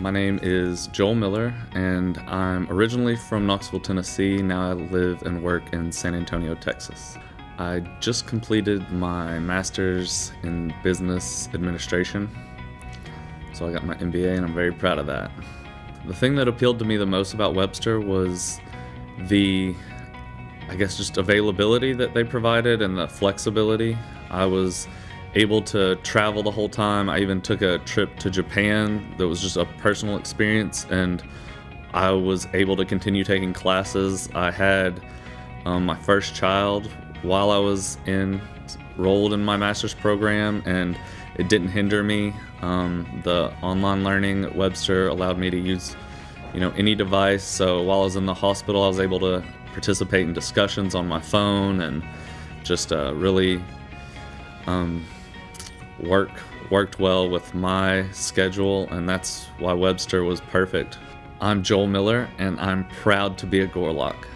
My name is Joel Miller, and I'm originally from Knoxville, Tennessee. Now I live and work in San Antonio, Texas. I just completed my master's in business administration, so I got my MBA, and I'm very proud of that. The thing that appealed to me the most about Webster was the, I guess, just availability that they provided and the flexibility. I was able to travel the whole time. I even took a trip to Japan that was just a personal experience, and I was able to continue taking classes. I had um, my first child while I was enrolled in my master's program, and it didn't hinder me. Um, the online learning at Webster allowed me to use, you know, any device. So while I was in the hospital, I was able to participate in discussions on my phone and just uh, really um, work worked well with my schedule, and that's why Webster was perfect. I'm Joel Miller, and I'm proud to be a Gorlok.